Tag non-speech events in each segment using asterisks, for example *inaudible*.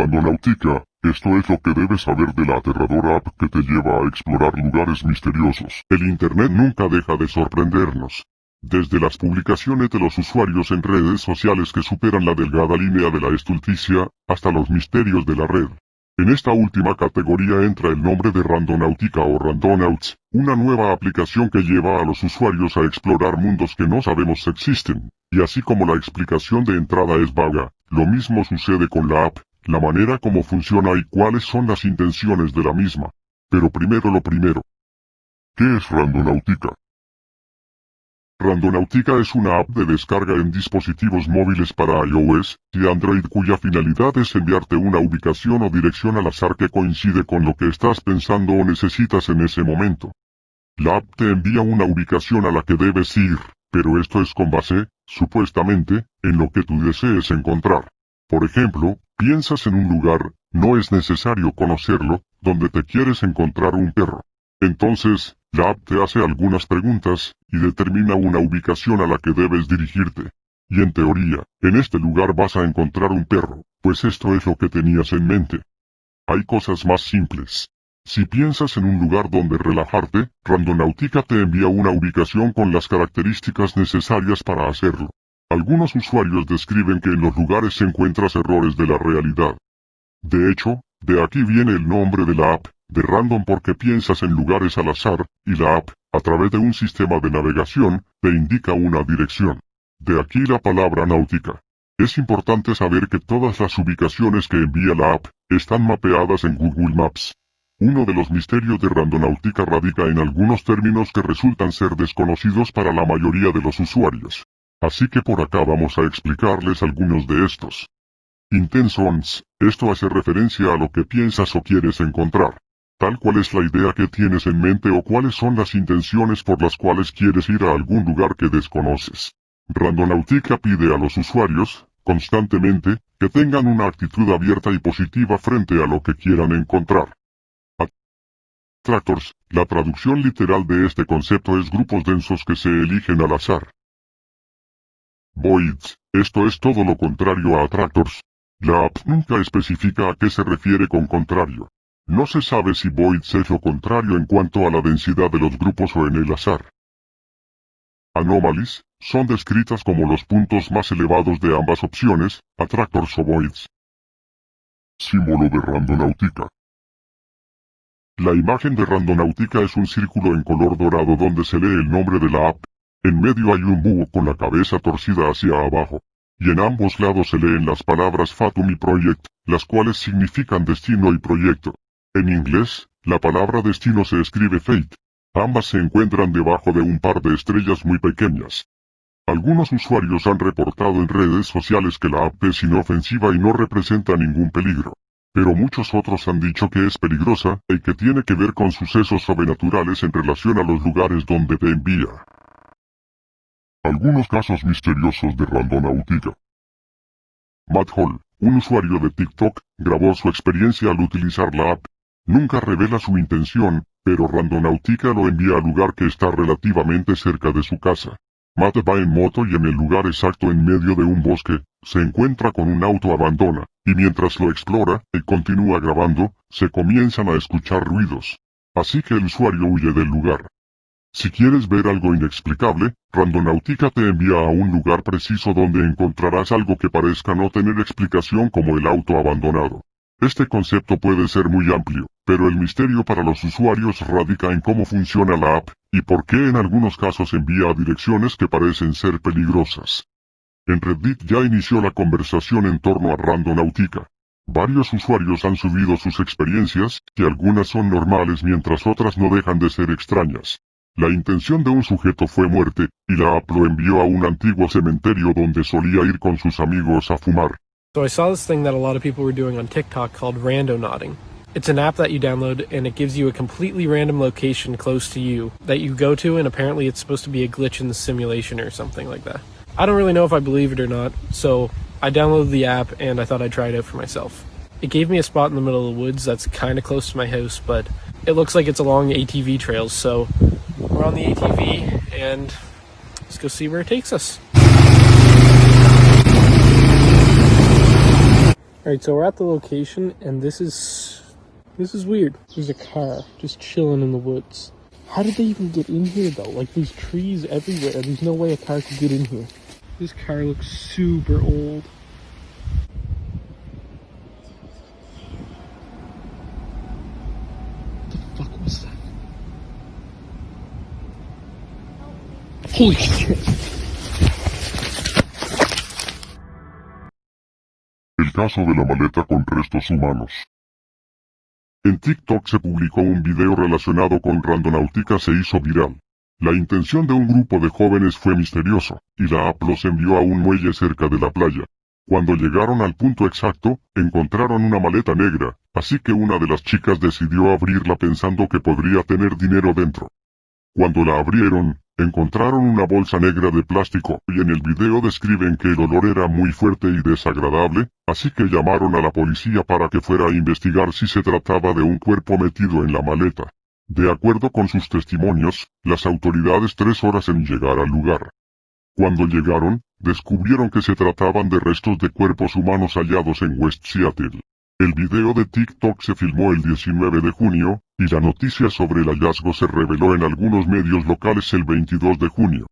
Randonautica, esto es lo que debes saber de la aterradora app que te lleva a explorar lugares misteriosos. El Internet nunca deja de sorprendernos. Desde las publicaciones de los usuarios en redes sociales que superan la delgada línea de la estulticia, hasta los misterios de la red. En esta última categoría entra el nombre de Randonautica o Randonauts, una nueva aplicación que lleva a los usuarios a explorar mundos que no sabemos existen, y así como la explicación de entrada es vaga, lo mismo sucede con la app, la manera como funciona y cuáles son las intenciones de la misma. Pero primero lo primero. ¿Qué es Randonautica? Randonautica es una app de descarga en dispositivos móviles para iOS y Android cuya finalidad es enviarte una ubicación o dirección al azar que coincide con lo que estás pensando o necesitas en ese momento. La app te envía una ubicación a la que debes ir, pero esto es con base, supuestamente, en lo que tú desees encontrar. Por ejemplo, piensas en un lugar, no es necesario conocerlo, donde te quieres encontrar un perro. Entonces, la app te hace algunas preguntas, y determina una ubicación a la que debes dirigirte. Y en teoría, en este lugar vas a encontrar un perro, pues esto es lo que tenías en mente. Hay cosas más simples. Si piensas en un lugar donde relajarte, Randonautica te envía una ubicación con las características necesarias para hacerlo. Algunos usuarios describen que en los lugares se encuentras errores de la realidad. De hecho, de aquí viene el nombre de la app, de random porque piensas en lugares al azar, y la app, a través de un sistema de navegación, te indica una dirección. De aquí la palabra náutica. Es importante saber que todas las ubicaciones que envía la app, están mapeadas en Google Maps. Uno de los misterios de Randonautica radica en algunos términos que resultan ser desconocidos para la mayoría de los usuarios. Así que por acá vamos a explicarles algunos de estos. Intensons, esto hace referencia a lo que piensas o quieres encontrar tal cual es la idea que tienes en mente o cuáles son las intenciones por las cuales quieres ir a algún lugar que desconoces. Randonautica pide a los usuarios, constantemente, que tengan una actitud abierta y positiva frente a lo que quieran encontrar. Attractors, la traducción literal de este concepto es grupos densos que se eligen al azar. Voids, esto es todo lo contrario a attractors. La app nunca especifica a qué se refiere con contrario. No se sabe si Voids es lo contrario en cuanto a la densidad de los grupos o en el azar. Anomalies, son descritas como los puntos más elevados de ambas opciones, attractors o voids. Símbolo de Randonautica. La imagen de Randonautica es un círculo en color dorado donde se lee el nombre de la app. En medio hay un búho con la cabeza torcida hacia abajo. Y en ambos lados se leen las palabras Fatum y Project, las cuales significan destino y proyecto. En inglés, la palabra destino se escribe fate. Ambas se encuentran debajo de un par de estrellas muy pequeñas. Algunos usuarios han reportado en redes sociales que la app es inofensiva y no representa ningún peligro. Pero muchos otros han dicho que es peligrosa y que tiene que ver con sucesos sobrenaturales en relación a los lugares donde te envía. Algunos casos misteriosos de Randonautica. Matt Hall, un usuario de TikTok, grabó su experiencia al utilizar la app Nunca revela su intención, pero Randonautica lo envía al lugar que está relativamente cerca de su casa. Matt va en moto y en el lugar exacto en medio de un bosque, se encuentra con un auto abandona, y mientras lo explora, y continúa grabando, se comienzan a escuchar ruidos. Así que el usuario huye del lugar. Si quieres ver algo inexplicable, Randonautica te envía a un lugar preciso donde encontrarás algo que parezca no tener explicación como el auto abandonado. Este concepto puede ser muy amplio, pero el misterio para los usuarios radica en cómo funciona la app, y por qué en algunos casos envía a direcciones que parecen ser peligrosas. En Reddit ya inició la conversación en torno a Randonautica. Varios usuarios han subido sus experiencias, que algunas son normales mientras otras no dejan de ser extrañas. La intención de un sujeto fue muerte, y la lo envió a un antiguo cementerio donde solía ir con sus amigos a fumar. So I saw this thing that a lot of people were doing on TikTok called rando nodding. It's an app that you download and it gives you a completely random location close to you that you go to and apparently it's supposed to be a glitch in the simulation or something like that. I don't really know if I believe it or not, so I downloaded the app and I thought I'd try it out for myself. It gave me a spot in the middle of the woods that's kind of close to my house, but it looks like it's along ATV trails, so we're on the ATV and let's go see where it takes us. Alright, so we're at the location, and this is. This is weird. There's a car just chilling in the woods. How did they even get in here, though? Like, there's trees everywhere. There's no way a car could get in here. This car looks super old. El caso de la maleta con restos humanos. En TikTok se publicó un video relacionado con Randonáutica se hizo viral. La intención de un grupo de jóvenes fue misterioso, y la app los envió a un muelle cerca de la playa. Cuando llegaron al punto exacto, encontraron una maleta negra, así que una de las chicas decidió abrirla pensando que podría tener dinero dentro. Cuando la abrieron, encontraron una bolsa negra de plástico y en el video describen que el olor era muy fuerte y desagradable, así que llamaron a la policía para que fuera a investigar si se trataba de un cuerpo metido en la maleta. De acuerdo con sus testimonios, las autoridades tres horas en llegar al lugar. Cuando llegaron, descubrieron que se trataban de restos de cuerpos humanos hallados en West Seattle. El video de TikTok se filmó el 19 de junio, y la noticia sobre el hallazgo se reveló en algunos medios locales el 22 de junio.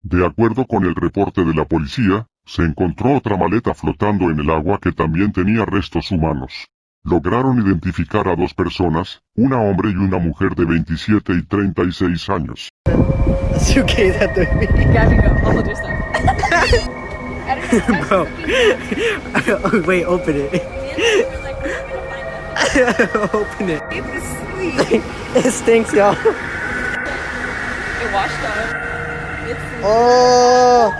De acuerdo con el reporte de la policía, se encontró otra maleta flotando en el agua que también tenía restos humanos. Lograron identificar a dos personas, una hombre y una mujer de 27 y 36 años. *laughs* Bro. *laughs* wait, open it. *laughs* open it. *laughs* it stinks, y'all. It washed up. It's Oh.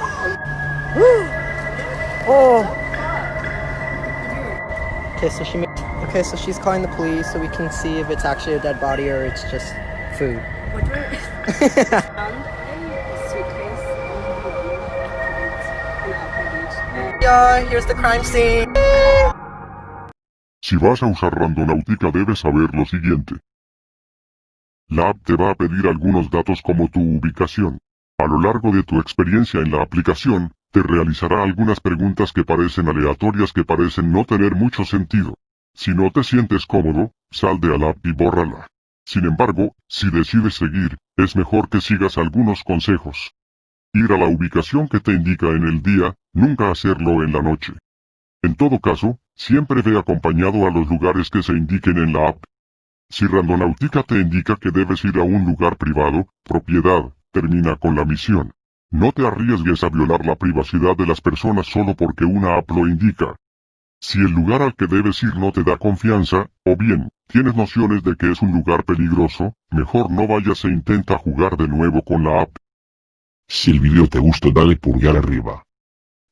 oh. Okay, so she made. Okay, so she's calling the police so we can see if it's actually a dead body or it's just food. what do I found a suitcase in Alpine Beach. Yeah, here's the crime scene. Si vas a usar Randonáutica debes saber lo siguiente. La app te va a pedir algunos datos como tu ubicación. A lo largo de tu experiencia en la aplicación, te realizará algunas preguntas que parecen aleatorias que parecen no tener mucho sentido. Si no te sientes cómodo, sal de la app y bórrala. Sin embargo, si decides seguir, es mejor que sigas algunos consejos. Ir a la ubicación que te indica en el día, nunca hacerlo en la noche. En todo caso, siempre ve acompañado a los lugares que se indiquen en la app. Si Randonáutica te indica que debes ir a un lugar privado, propiedad, termina con la misión. No te arriesgues a violar la privacidad de las personas solo porque una app lo indica. Si el lugar al que debes ir no te da confianza, o bien, tienes nociones de que es un lugar peligroso, mejor no vayas e intenta jugar de nuevo con la app. Si el video te gustó dale pulgar arriba.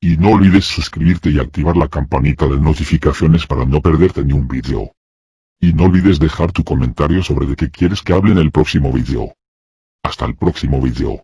Y no olvides suscribirte y activar la campanita de notificaciones para no perderte ni un video. Y no olvides dejar tu comentario sobre de qué quieres que hable en el próximo video. Hasta el próximo video.